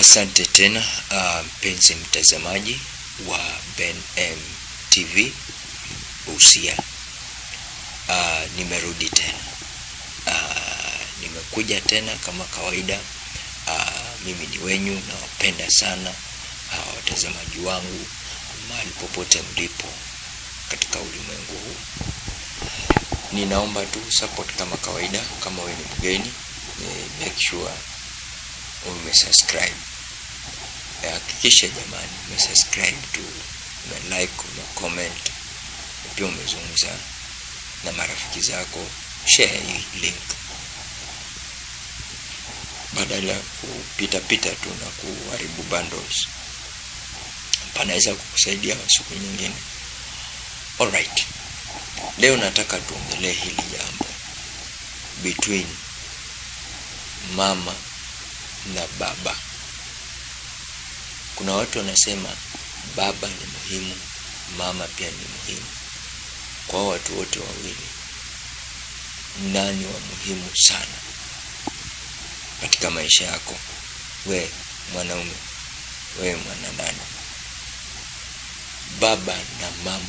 Asante tena mpenzi uh, mtazamaji wa Ben M TV Busia. Uh, nimerudi tena uh, nimekuja tena kama kawaida. Uh, mimi ni wenyu, nawapenda sana uh, watazamaji wangu mahali popote mlipo katika ulimwengu huu. Ninaomba tu support kama kawaida. Kama wewe ni mgeni, make sure umesubscribe. Hakikisha jamani, umesubscribe tu, umelike, umecomment, pia umezungumza na marafiki zako, share hii link badala ya kupita pita tu na kuharibu bundles, panaweza kukusaidia siku nyingine. Alright, leo nataka tuongelee hili jambo between mama na baba. Kuna watu wanasema baba ni muhimu, mama pia ni muhimu. Kwa watu wote wawili, nani wa muhimu sana katika maisha yako? We mwanaume, we mwanadada, baba na mama,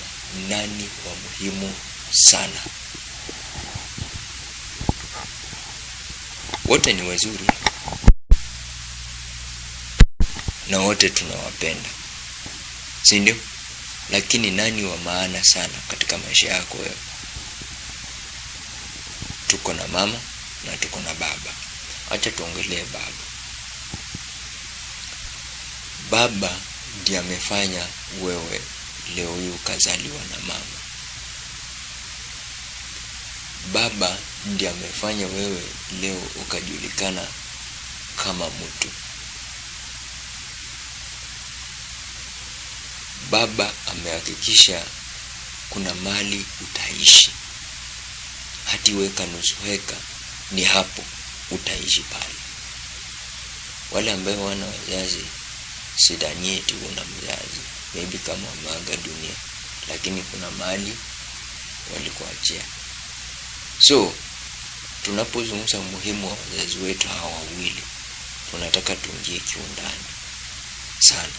nani wa muhimu sana? Wote ni wazuri na wote tunawapenda, si ndio? Lakini nani wa maana sana katika maisha yako wewe? Tuko na mama na tuko na baba. Acha tuongelee baba. Baba ndiye amefanya wewe leo hii ukazaliwa na mama. Baba ndiye amefanya wewe leo ukajulikana kama mtu. Baba amehakikisha kuna mali utaishi, hati weka nusu heka ni hapo utaishi pale. Wale ambao wana wazazi, sidhani eti una mzazi, maybe kama wameaga dunia, lakini kuna mali walikuachia. So tunapozungumza umuhimu wa wazazi wetu hawa wawili, tunataka tuingie kiundani sana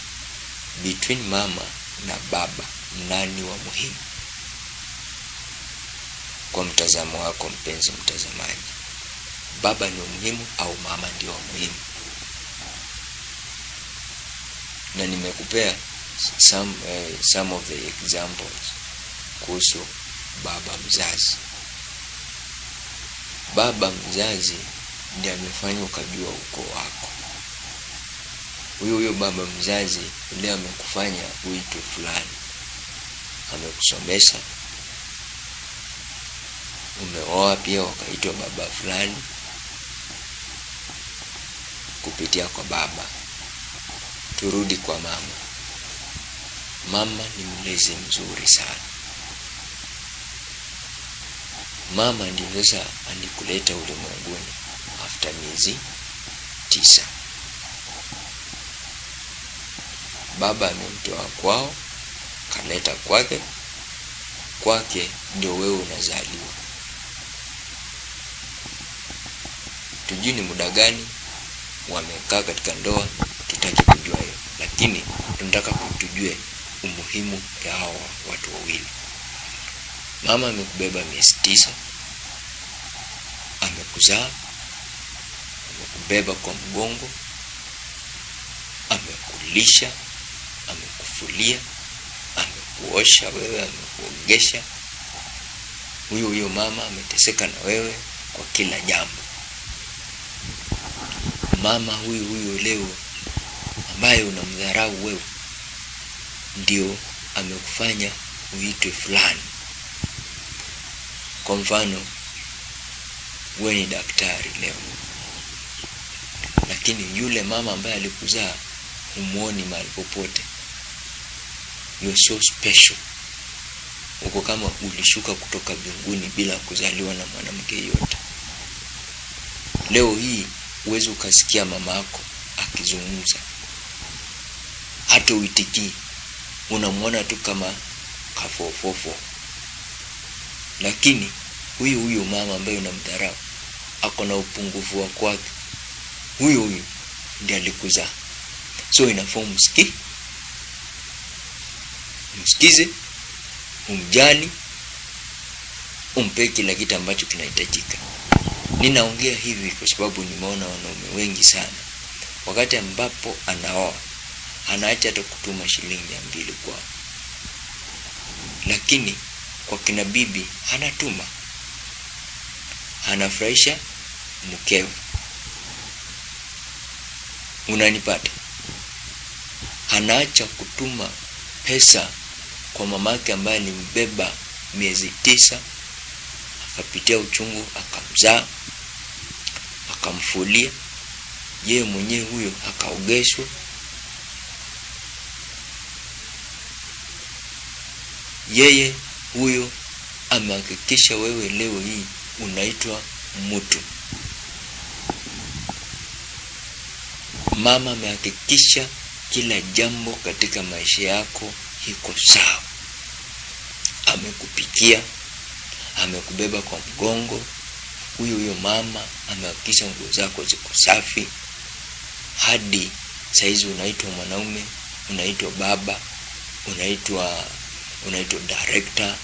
between mama na baba, nani wa muhimu kwa mtazamo wako, mpenzi mtazamaji? Baba ni muhimu au mama ndio wa muhimu? Na nimekupea some, uh, some of the examples kuhusu baba mzazi. Baba mzazi ndiye amefanya ukajua ukoo wako huyo huyo baba mzazi leo amekufanya uitwe fulani, amekusomesha, umeoa pia ukaitwa baba fulani kupitia kwa baba. Turudi kwa mama. Mama ni mlezi mzuri sana. Mama ndio sasa alikuleta ulimwenguni after miezi tisa. Baba amemtoa kwao kaleta kwake, kwake ndio wewe unazaliwa. Tujui ni muda gani wamekaa katika ndoa, tutaki kujua hiyo, lakini tunataka kutujue umuhimu ya hawa watu wawili. Mama amekubeba miezi tisa, amekuzaa, amekubeba kwa mgongo, amekulisha amekufulia, amekuosha wewe, amekuogesha. Huyo huyo mama ameteseka na wewe kwa kila jambo. Mama huyu huyu leo ambaye unamdharau wewe, ndio amekufanya uitwe fulani. Kwa mfano, wewe ni daktari leo, lakini yule mama ambaye alikuzaa humuoni mahali popote. You're so special. Uko kama ulishuka kutoka mbinguni bila kuzaliwa na mwanamke yote. Leo hii uwezi ukasikia mama yako akizungumza, hata uitikii, unamwona tu kama kafofofo, lakini huyu huyu mama ambaye unamdharau ako na upungufu wa kwake, huyu huyu ndiye alikuzaa so ina fomu umsiki umsikize umjali umpe kila kitu ambacho kinahitajika. Ninaongea hivi kwa sababu nimeona wanaume wengi sana. Wakati ambapo anaoa anaacha hata kutuma shilingi mia mbili kwao lakini kwa kina bibi anatuma. Anafurahisha mkewe. Unanipata? Anaacha kutuma pesa kwa mamake ambaye alimbeba miezi tisa akapitia uchungu akamzaa akamfulia. Yeye mwenyewe huyo akaogeshwa. Yeye huyo amehakikisha wewe leo hii unaitwa mtu. Mama amehakikisha kila jambo katika maisha yako iko sawa. Amekupikia amekubeba kwa mgongo. Huyo huyo mama amehakikisha nguo zako ziko safi. Hadi saizi unaitwa mwanaume unaitwa baba unaitwa unaitwa director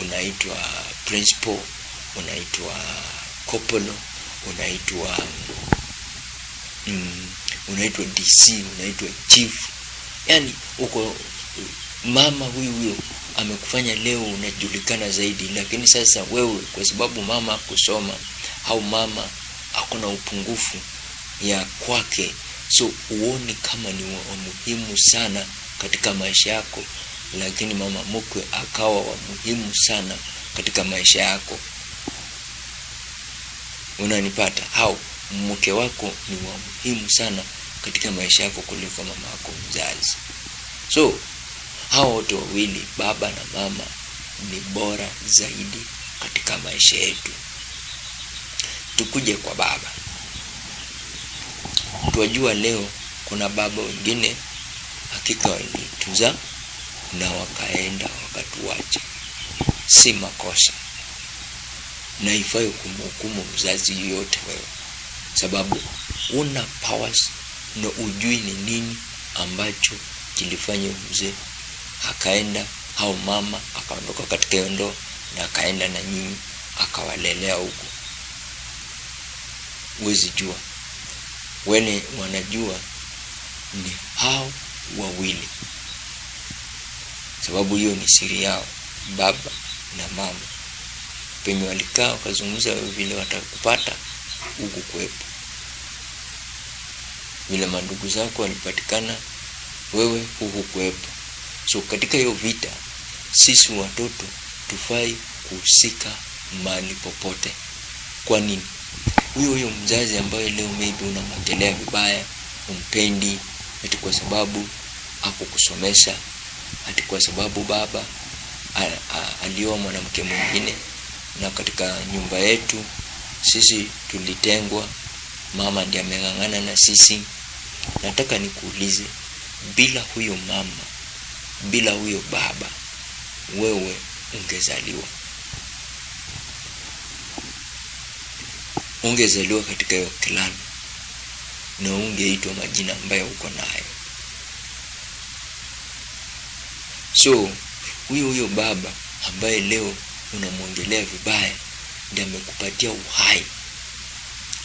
unaitwa principal unaitwa kopolo unaitwa mm, unaitwa dc unaitwa chief. Yani uko mama huyu huyo amekufanya leo unajulikana zaidi. Lakini sasa wewe kwa sababu mama akusoma au mama ako na upungufu ya kwake so uone kama ni wa muhimu sana katika maisha yako. Lakini mama mkwe akawa wa muhimu sana katika maisha yako. Unanipata? Au mke wako ni wa muhimu sana katika maisha yako kuliko mama yako mzazi. So hao wote wawili baba na mama ni bora zaidi katika maisha yetu. Tukuje kwa baba. Twajua leo kuna baba wengine hakika walituza na wakaenda wakatuacha si makosa. Na ifai kumhukumu mzazi yoyote wewe. Sababu una powers na ujui ni nini ambacho kilifanya mzee akaenda au mama akaondoka katika hiyo na akaenda na nyinyi akawalelea huko huwezi jua. Wene wanajua ni hao wawili. Sababu hiyo ni siri yao baba na mama. Penye walikaa wakazungumza vile watakupata huku kwepo vile mandugu zako walipatikana wewe huku kwepo so katika hiyo vita sisi watoto tufai kuhusika mahali popote. Kwa nini? Huyo huyo mzazi ambaye leo maybe unamwongelea vibaya umpendi ati kwa sababu hakukusomesha ati kwa sababu baba alioa mwanamke mwingine. Na katika nyumba yetu sisi tulitengwa mama ndiye ameng'ang'ana na sisi. Nataka nikuulize bila huyo mama bila huyo baba wewe ungezaliwa. Ungezaliwa katika hiyo kilani na ungeitwa majina ambayo uko nayo. So huyo huyo baba ambaye leo unamwongelea vibaya ndiye amekupatia uhai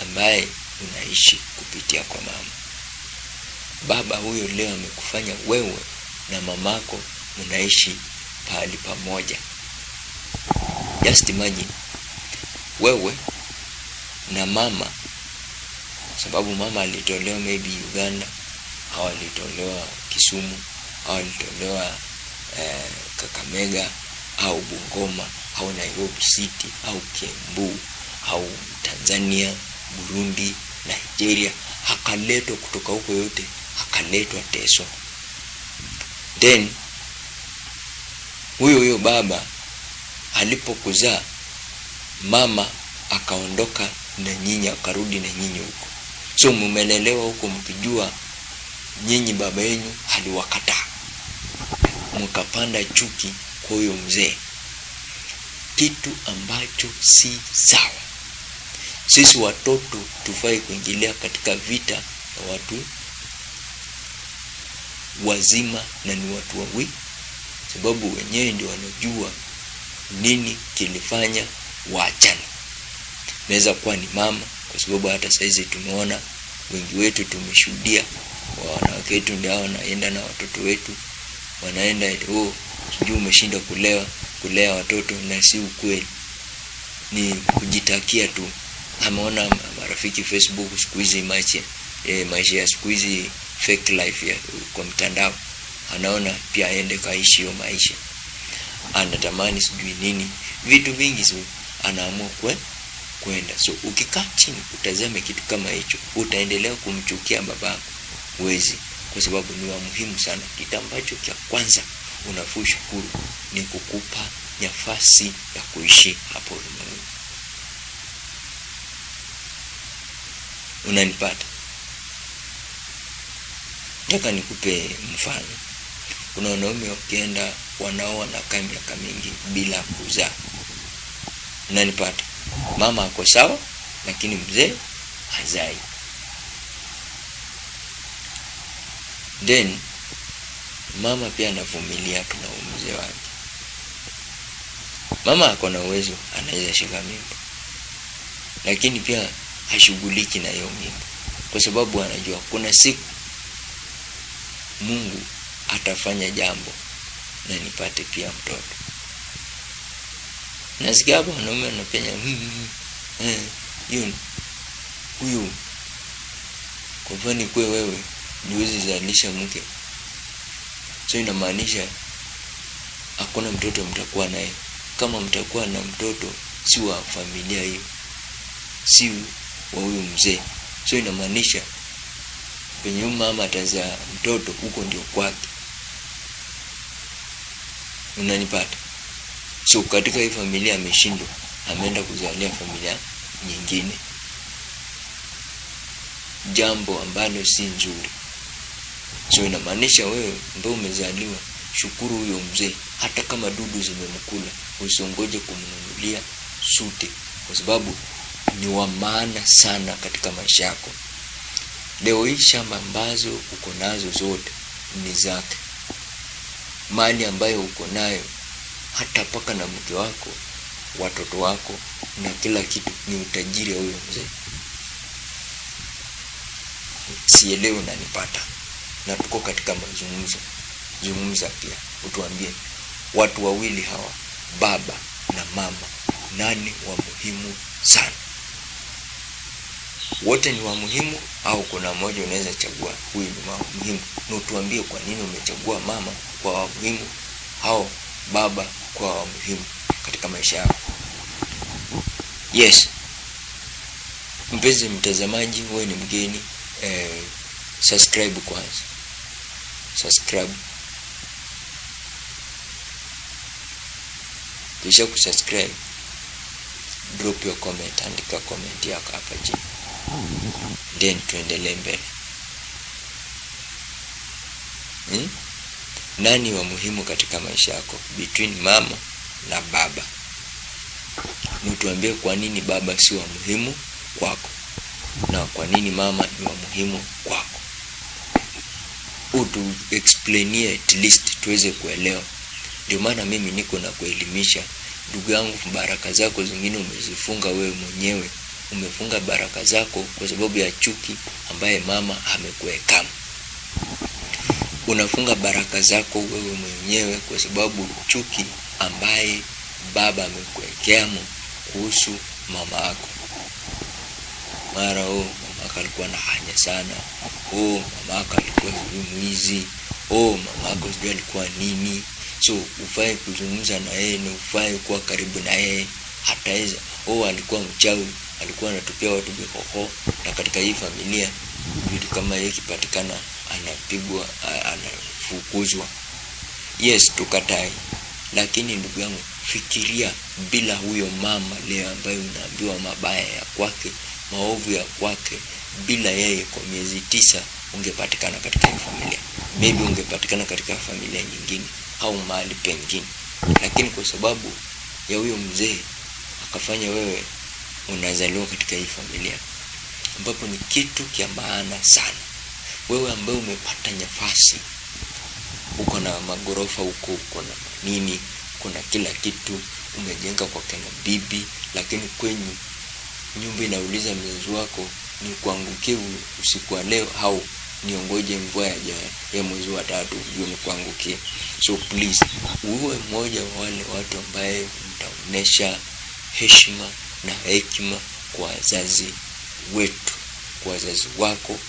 ambaye unaishi kupitia kwa mama. Baba huyo leo amekufanya wewe na mamako mnaishi pahali pamoja. Just imagine wewe na mama sababu mama alitolewa maybe uganda au alitolewa kisumu au alitolewa eh, kakamega au bungoma au nairobi city au kiambu au tanzania burundi nigeria akaletwa kutoka huko yote akaletwa teso then huyo huyo baba alipokuzaa mama akaondoka na nyinyi akarudi na nyinyi huko. So mumelelewa huko mkijua nyinyi baba yenu aliwakataa. Mkapanda chuki kwa huyo mzee. Kitu ambacho si sawa. Sisi watoto tufai kuingilia katika vita ya watu wazima na ni watu wawili, sababu wenyewe ndio wanajua nini kilifanya waachane. Inaweza kuwa ni mama, kwa sababu hata saizi tumeona wengi wetu tumeshuhudia wanawake wetu ndio wanaenda na watoto wetu, wanaenda oh, sijui umeshinda kulewa kulea watoto, na si ukweli, ni kujitakia tu. Ameona marafiki Facebook siku hizi maisha eh, maisha ya siku hizi fake life ya kwa mtandao, anaona pia aende kaishi hiyo maisha, anatamani sijui nini, vitu vingi so anaamua kwe kwenda. So ukikaa chini utazame kitu kama hicho, utaendelea kumchukia babako, wezi, kwa sababu ni wa muhimu sana. Kitu ambacho cha kwanza unafuu shukuru ni kukupa nafasi ya kuishi hapo ulimwenguni. Unanipata? Nataka nikupe mfano. Kuna wanaume wakienda wanaoa wanakaa miaka mingi bila kuzaa. Unanipata? Mama ako sawa, lakini mzee hazai. Then mama pia anavumilia tu na mzee wake. Mama ako na uwezo, anaweza shika mimba, lakini pia hashughuliki na hiyo mimba, kwa sababu anajua kuna siku Mungu atafanya jambo na nipate pia mtoto. Nasikia hapo wanaume wanapenya hiyo huyu, kwa mfano kwe wewe niwezi zalisha mke, so inamaanisha hakuna mtoto mtakuwa naye. Kama mtakuwa na mtoto si wa familia hiyo, si wa huyu mzee, so inamaanisha huyu mama atazaa mtoto huko ndio kwake. Unanipata? So katika hii familia ameshindwa, ameenda kuzalia familia nyingine, jambo ambalo si nzuri. So inamaanisha wewe ambao umezaliwa, shukuru huyo mzee, hata kama dudu zimemkula, usiongoje kumnunulia suti, kwa sababu ni wa maana sana katika maisha yako. Leo hii shamba ambazo uko nazo zote ni zake, mali ambayo uko nayo hata paka na mke wako, watoto wako na kila kitu ni utajiri wa huyo mzee. Sielewi unanipata? Na tuko katika mazungumzo, zungumza pia, utuambie watu wawili hawa, baba na mama, nani wa muhimu sana? Wote ni wa muhimu au kuna mmoja unaweza chagua? Huyu ni wa muhimu, na utuambie kwa nini umechagua mama kwa wa muhimu au baba kwa wa muhimu katika maisha yako. Yes, mpenzi mtazamaji, wewe ni mgeni eh, subscribe kwanza, subscribe. Kisha kusubscribe, drop your comment, andika comment yako hapa chini, then tuendelee mbele. Hmm? Nani wa muhimu katika maisha yako between mama na baba? nituambie kwa nini baba si wa muhimu kwako na kwa nini mama ni wa muhimu kwako. Utu explainie at least tuweze kuelewa. Ndio maana mimi niko na kuelimisha ndugu yangu. Baraka zako zingine umezifunga wewe mwenyewe, umefunga baraka zako kwa sababu ya chuki ambaye mama amekuweka unafunga baraka zako wewe mwenyewe kwa sababu chuki ambaye baba amekuwekeamo kuhusu mama yako. Mara oh, mama yako alikuwa na hanya sana, oh, mama yako alikuwa sijui mwizi, oh, mama yako sijui alikuwa nini. So ufai kuzungumza na yeye na ufai kuwa karibu na yeye, hataweza. Oh, alikuwa mchawi, alikuwa anatupia watu bihoho, na katika hii familia vitu kama hiyo ikipatikana anapigwa anafukuzwa. Yes, tukatai, lakini ndugu yangu, fikiria bila huyo mama leo ambaye unaambiwa mabaya ya kwake, maovu ya kwake, bila yeye, kwa miezi tisa ungepatikana katika hii familia, maybe ungepatikana katika familia nyingine au mahali pengine, lakini kwa sababu ya huyo mzee akafanya wewe unazaliwa katika hii familia, ambapo ni kitu kia maana sana wewe ambaye umepata nafasi uko na magorofa huko, uko na nini, kuna kila kitu umejenga kwa kina bibi, lakini kwenyu nyumba inauliza mzazi wako ni kuangukie usiku wa leo au niongoje mvua ya, ya mwezi wa tatu ndio nikuangukie. So please uwe mmoja wa wale watu ambaye mtaonesha heshima na hekima kwa wazazi wetu, kwa wazazi wako.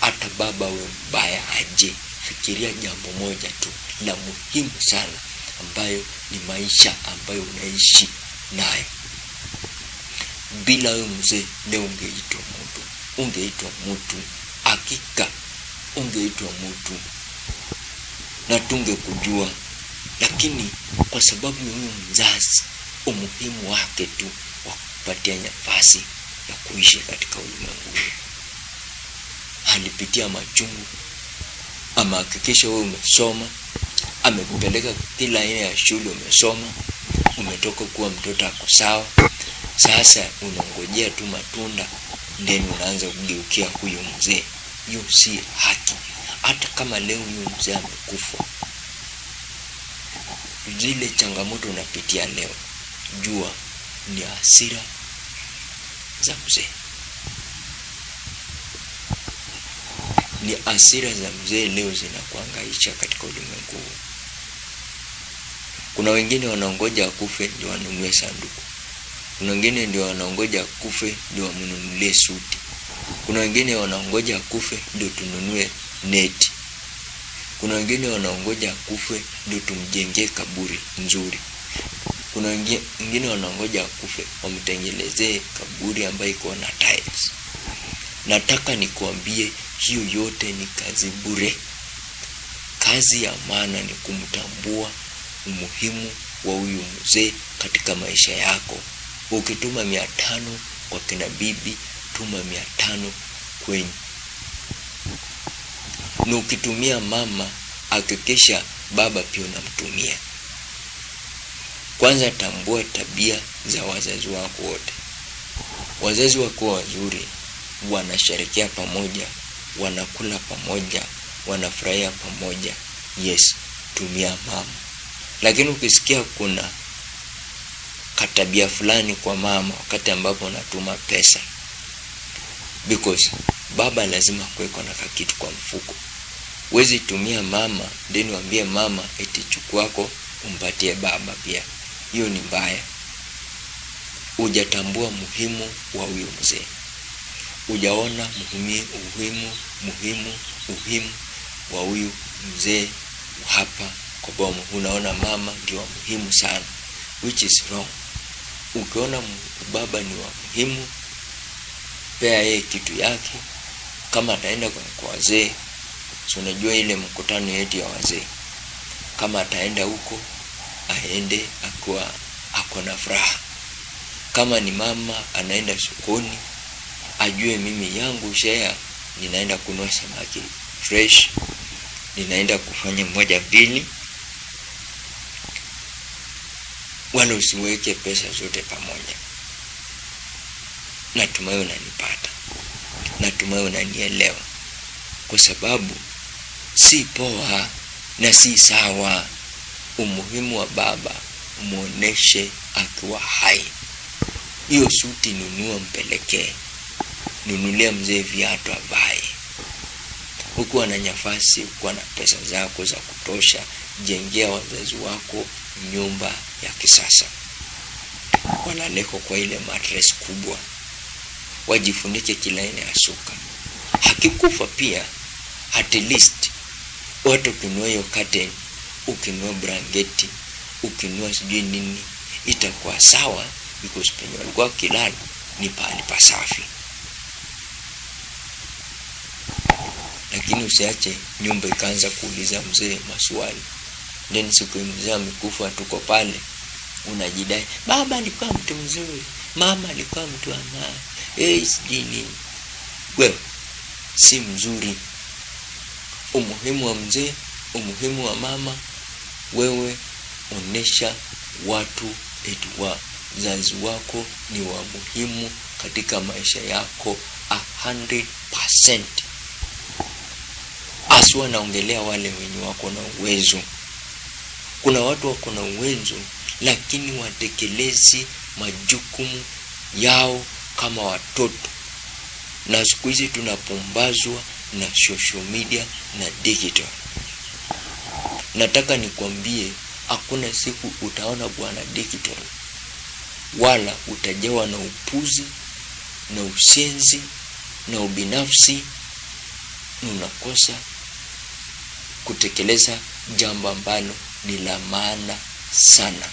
Hata baba we mbaya aje, fikiria jambo moja tu la muhimu sana, ambayo ni maisha ambayo unaishi nayo. Bila wewe mzee, leo ungeitwa mtu, ungeitwa mtu, hakika ungeitwa mtu na tungekujua, lakini kwa sababu ya huyo mzazi, umuhimu wake tu wa kupatia nafasi ya kuishi katika ulimwengu alipitia machungu, amehakikisha wewe umesoma, amekupeleka kila aina ya shule, umesoma, umetoka kuwa mtoto ako sawa. Sasa unangojea tu matunda, ndeni unaanza kugeukia huyu mzee. Hiyo si haki. Hata kama leo huyu mzee amekufa, zile changamoto unapitia leo, jua ni hasira za mzee, ni asira za mzee leo zinakuangaisha katika ulimwengu huu. Kuna wengine wanaongoja akufe ndio wanunue sanduku. Kuna wengine ndio wanaongoja akufe ndio wamnunulie suti. Kuna wengine wanaongoja akufe ndio tununue neti. Kuna wengine wanaongoja akufe ndio tumjengee kaburi nzuri. Kuna wengine wanangoja akufe wamtengenezee kaburi ambayo iko na tiles. Nataka nikuambie hiyo yote ni kazi bure. Kazi ya maana ni kumtambua umuhimu wa huyu mzee katika maisha yako. Ukituma mia tano kwa kina bibi, tuma mia tano kwenye Na ukitumia mama, hakikisha baba pia unamtumia. Kwanza tambua tabia za wazazi wako wote. Wazazi wako wazuri, wanasherekea pamoja, wanakula pamoja, wanafurahia pamoja. Yes, tumia mama. Lakini ukisikia kuna katabia fulani kwa mama wakati ambapo unatuma pesa, because baba lazima kuweko na kakitu kwa mfuko. Huwezi tumia mama then waambie mama eti chukuako umpatie baba pia, hiyo ni mbaya. Hujatambua muhimu wa huyo mzee, hujaona muhimu muhimu muhimu muhimu wa huyu mzee hapa kwa boma. Unaona mama ndio muhimu sana, which is wrong. Ukiona baba ni wa muhimu, pea yeye kitu yake. Kama ataenda kwa wazee, si unajua ile mkutano yetu ya wazee, kama ataenda huko aende akiwa ako na furaha. Kama ni mama anaenda sokoni, ajue mimi yangu shea ninaenda kunua samaki fresh, ninaenda kufanya moja mbili wala usiweke pesa zote pamoja. Natumai unanipata, natumai unanielewa, kwa sababu si poa na si sawa. Umuhimu wa baba muoneshe akiwa hai. Hiyo suti nunua, mpelekee, nunulia mzee viatu avae. Hukuwa na nafasi, hukuwa na pesa zako za kutosha, jengea wazazi wako nyumba ya kisasa, Wanaleko kwa ile matres kubwa, wajifunike kila aina ya suka. Hakikufa pia, at least watu kunua hiyo ukinua brangeti, ukinua sijui nini, itakuwa sawa, because penye walikuwa kilala ni pahali pasafi. Lakini usiache nyumba ikaanza kuuliza mzee maswali then siku mzee amekufa, tuko pale, unajidai baba alikuwa mtu mzuri, mama alikuwa mtu wa maana, eh, sijui nini. Wewe si mzuri. Umuhimu wa mzee, umuhimu wa mama, wewe onesha watu eti wazazi wako ni wa muhimu katika maisha yako 100%. Aswa naongelea wale wenye wako na uwezo. Kuna watu wako na uwezo lakini watekelezi majukumu yao kama watoto, na siku hizi tunapumbazwa na social media na digital. Nataka nikwambie, hakuna siku utaona bwana digital wala utajawa na upuzi na ushenzi na ubinafsi, na unakosa kutekeleza jambo ambalo ni la maana sana,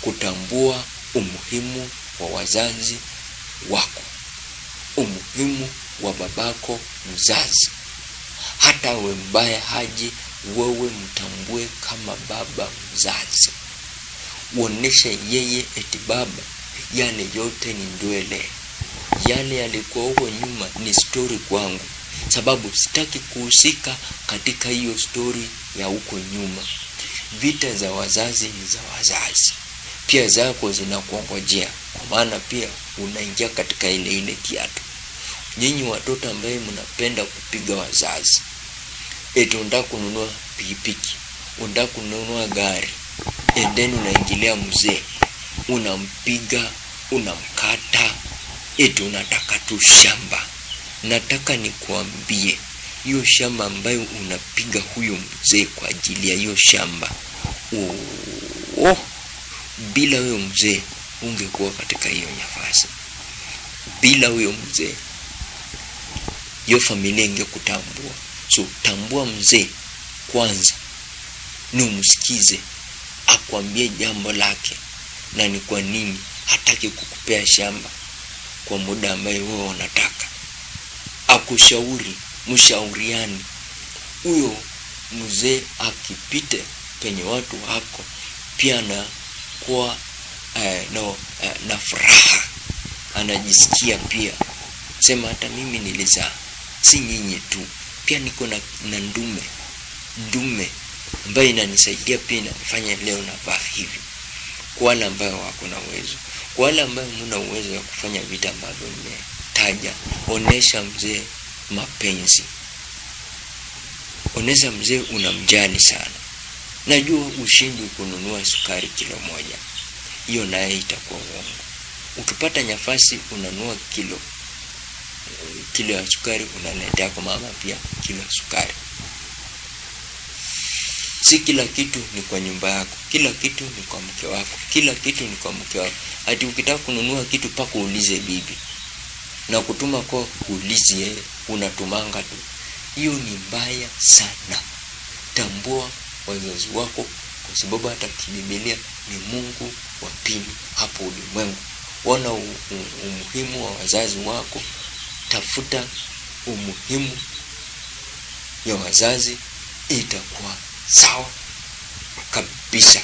kutambua umuhimu wa wazazi wako, umuhimu wa babako mzazi. Hata we mbaya haji, wewe mtambue kama baba mzazi, uoneshe yeye eti baba, yani yote ni ndwele, yale yalikuwa huko nyuma ni stori kwangu, sababu sitaki kuhusika katika hiyo stori ya huko nyuma. Vita za wazazi ni za wazazi, pia zako zinakuongojea, kwa maana pia unaingia katika ile ile kiatu. Nyinyi watoto ambaye mnapenda kupiga wazazi, eti unataka kununua pikipiki, unataka kununua gari, and then unaingilia mzee, unampiga, unamkata, eti unataka tu shamba. Nataka nikuambie hiyo shamba ambayo unapiga huyo mzee kwa ajili ya hiyo shamba, oh, bila huyo mzee ungekuwa katika hiyo nafasi. Bila huyo mzee hiyo familia ingekutambua. So tambua mzee kwanza, ni umsikize akwambie jambo lake na ni kwa nini hataki kukupea shamba kwa muda ambaye wewe unataka. Akushauri, mshauriani. Huyo mzee akipite penye watu wako pia na kuwa eh, no, eh, na furaha, anajisikia pia sema hata mimi nilizaa, si nyinyi tu, pia niko na, na ndume ndume ambayo inanisaidia pia inafanya leo navaa hivi. Kwa wale ambayo wako na uwezo, kwa wale ambayo muna uwezo wa kufanya vita ambavyo nimetaja, onesha mzee mapenzi, onesha mzee unamjali sana. Najua ushindi kununua sukari kilo moja, hiyo naye itakuwa uongo. Ukipata nafasi unanua kilo kilo ya sukari unaletea kwa mama pia kilo ya sukari. Si kila kitu ni kwa nyumba yako, kila kitu ni kwa mke wako, kila kitu ni kwa mke wako. Ati ukitaka kununua kitu paka uulize bibi na kutuma kwa uulize yeye, unatumanga tu. Hiyo ni mbaya sana. Tambua wazazi wako, kwa sababu hata kibibilia ni Mungu wa pili hapo ulimwengu. Ona umuhimu wa wazazi wako tafuta umuhimu ya wazazi, itakuwa sawa kabisa.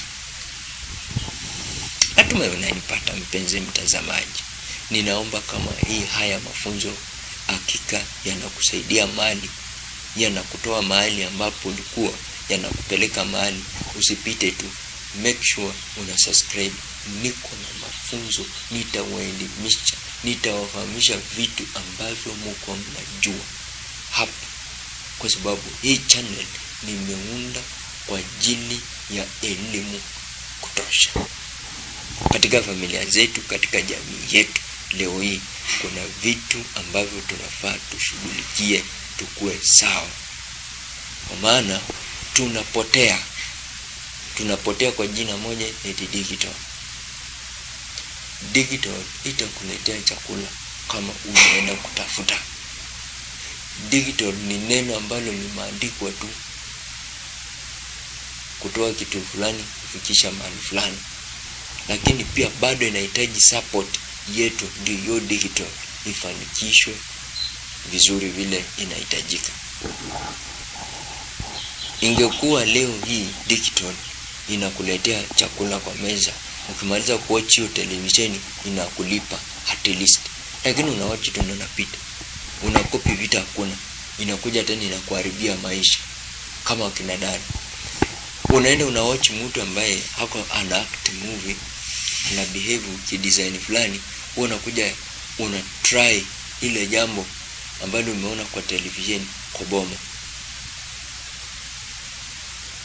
Natumai unanipata mpenzi mtazamaji. Ninaomba kama hii haya mafunzo hakika yanakusaidia mali, yanakutoa mahali ambapo ulikuwa, yanakupeleka mahali. Usipite tu, make sure una subscribe. Niko na mafunzo, nitawaelimisha nitawafahamisha vitu ambavyo mko mnajua hapa, kwa sababu hii channel nimeunda kwa ajili ya elimu kutosha katika familia zetu, katika jamii yetu. Leo hii kuna vitu ambavyo tunafaa tushughulikie, tukue sawa, kwa maana tunapotea, tunapotea kwa jina moja eti digital digital itakuletea chakula kama unaenda kutafuta. Digital ni neno ambalo limeandikwa tu kutoa kitu fulani kufikisha mahali fulani, lakini pia bado inahitaji support yetu, ndio hiyo digital ifanikishwe vizuri vile inahitajika. Ingekuwa leo hii digital inakuletea chakula kwa meza. Ukimaliza kuwatch hiyo televisheni inakulipa at least, lakini unawatch tu unapita, unakopi vita, hakuna. Inakuja tena inakuharibia maisha. Kama kina dada, unaenda unawatch mtu ambaye hako ana act movie na behave kidesign fulani, wewe unakuja una try ile jambo ambalo umeona kwa televisheni kwa boma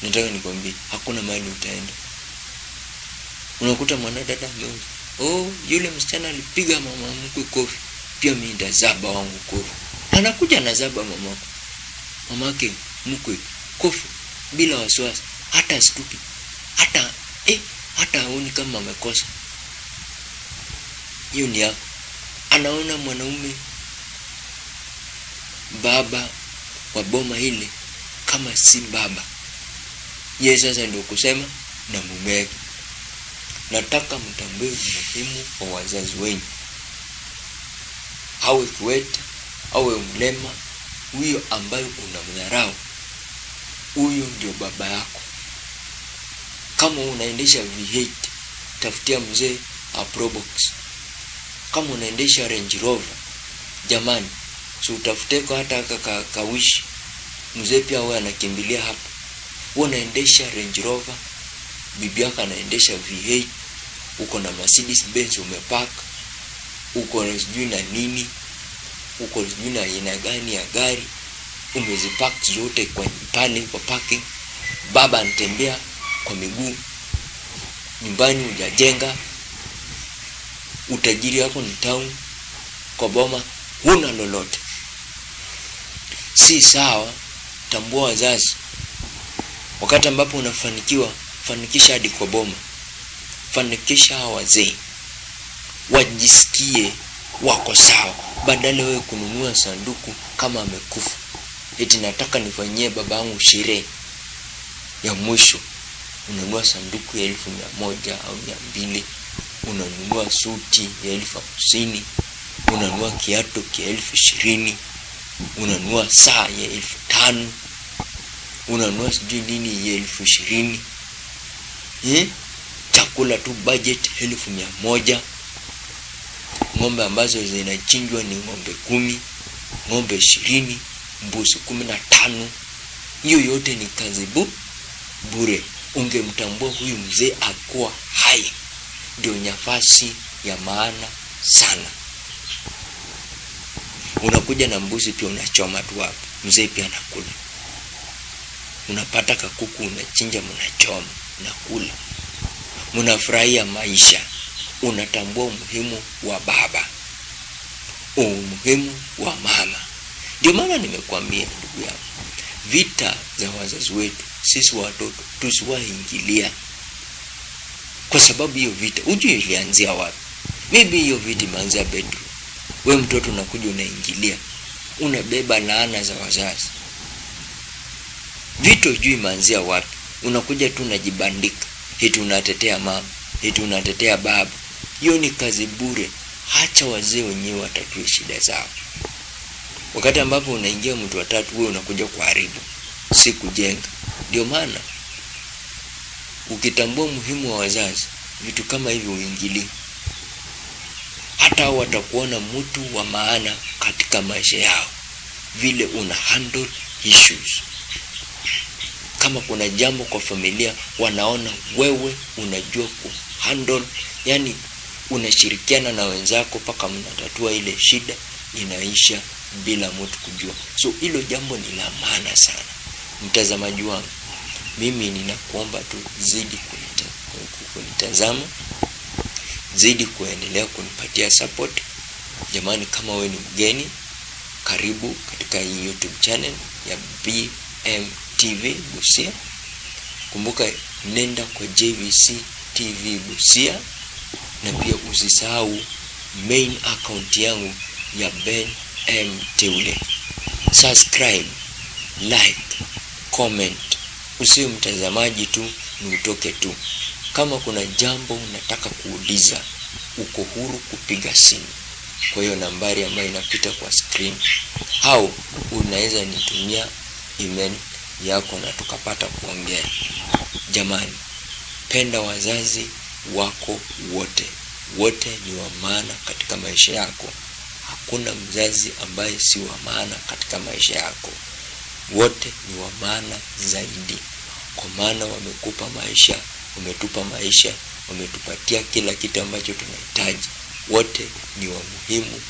nataka nikwambie hakuna mahali utaenda. Unakuta mwanadada ameuza oh yule msichana alipiga mama mkwe kofi. Pia mimi ndazaba wangu kofi. Anakuja na zaba mamako mamake mkwe kofi bila wasiwasi. Hata stupi. Hata eh, hata aoni kama amekosa. Hiyo ni yako. Anaona mwanaume baba wa boma ile kama si baba ye sasa ndio kusema na mumewe nataka mtambue umuhimu wa wazazi wenyu. Awe kiwete awe mlema huyo ambayo unamdharau huyo ndio baba yako. Kama unaendesha V8 tafutia mzee a Probox kama unaendesha Range Rover jamani si utafute hata ka, kawishi. Mzee pia huwa anakimbilia hapo huwa unaendesha Range Rover bibi yako anaendesha V8 uko na Mercedes Benz umepark uko na sijui na nini uko sijui na aina gani ya gari umezipark zote kwa pale kwa parking. Baba anatembea kwa miguu nyumbani hujajenga utajiri wako ni town kwa boma huna lolote. Si sawa tambua wazazi wakati ambapo unafanikiwa fanikisha hadi kwa boma. Fanikisha wazee. Wajisikie wako sawa. Badala wewe kununua sanduku kama amekufa. Eti nataka nifanyie baba yangu sherehe. Ya mwisho unanunua sanduku ya elfu mia moja au mia mbili. Unanunua suti ya elfu hamsini. Unanunua kiatu kia elfu ishirini. Unanunua saa ya elfu tano unanunua sijui nini ya elfu ishirini. Eh? chakula tu budget elfu mia moja. Ng'ombe ambazo zinachinjwa ni ng'ombe kumi ng'ombe ishirini mbuzi kumi na tano. Hiyo yote ni kazi bu bure. Ungemtambua huyu mzee akuwa hai. Ndio nafasi ya maana sana. Unakuja na mbuzi pia unachoma tu hapo. Mzee pia anakula unapata kakuku unachinja mnachoma unakula mnafurahia maisha. Unatambua umuhimu wa baba umuhimu wa mama. Ndio maana nimekuambia ndugu yangu vita za wazazi wetu sisi watoto tusiwaingilia kwa sababu hiyo vita hujui ilianzia wapi. Maybe hiyo vita imeanzia bedroom we mtoto unakuja unaingilia unabeba laana za wazazi vita hujui imeanzia wapi. Unakuja tu unajibandika. Eti unatetea mama eti unatetea baba hiyo ni kazi bure. Hacha wazee wenyewe watatue shida zao. Wakati ambapo unaingia mtu wa tatu, wewe unakuja kuharibu. Si kujenga. Ndio maana ukitambua muhimu wa wazazi vitu kama hivi uingilii hata watakuona mtu wa maana katika maisha yao. Vile una handle issues kama kuna jambo kwa familia wanaona wewe unajua kuhandle yani unashirikiana na wenzako mpaka mnatatua ile shida inaisha bila mtu kujua. So hilo jambo ni la maana sana. Mtazamaji wangu mimi ninakuomba tu zidi kunitazama zidi kuendelea kunipatia support. Jamani kama wewe ni mgeni karibu katika hii youtube channel ya bmtv busia. Kumbuka nenda kwa jvc tv busia. Na pia usisahau main account yangu ya ben m teule. Subscribe like comment. Usiwe mtazamaji tu ni utoke tu. Kama kuna jambo unataka kuuliza uko huru kupiga simu. Kwa hiyo nambari ambayo inapita kwa screen. Au unaweza nitumia email yako na tukapata kuongea. Jamani penda wazazi wako wote. Wote ni wa maana katika maisha yako. Hakuna mzazi ambaye si wa maana katika maisha yako. Wote ni wa maana zaidi. Kwa maana wamekupa maisha wametupa maisha wametupatia kila kitu ambacho tunahitaji. Wote ni wa muhimu